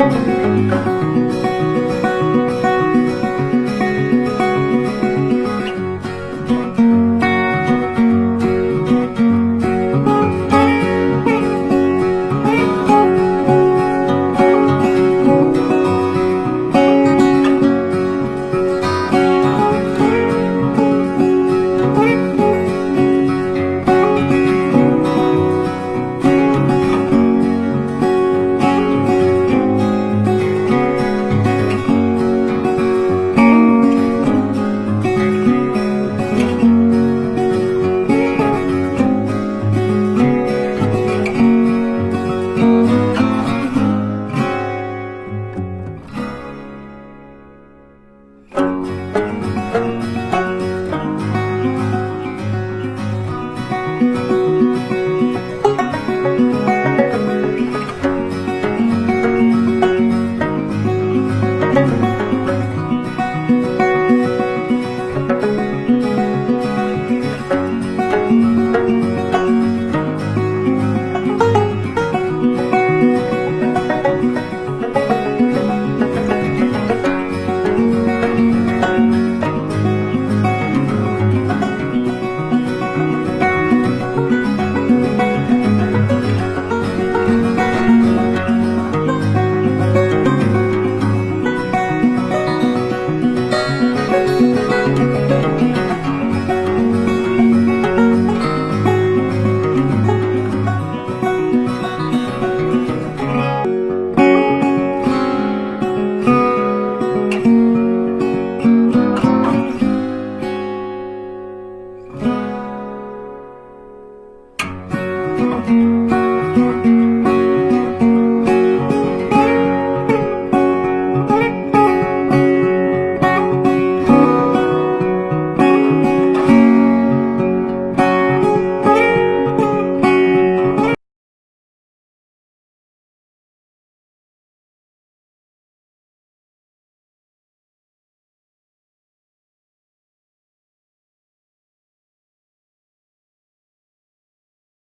Música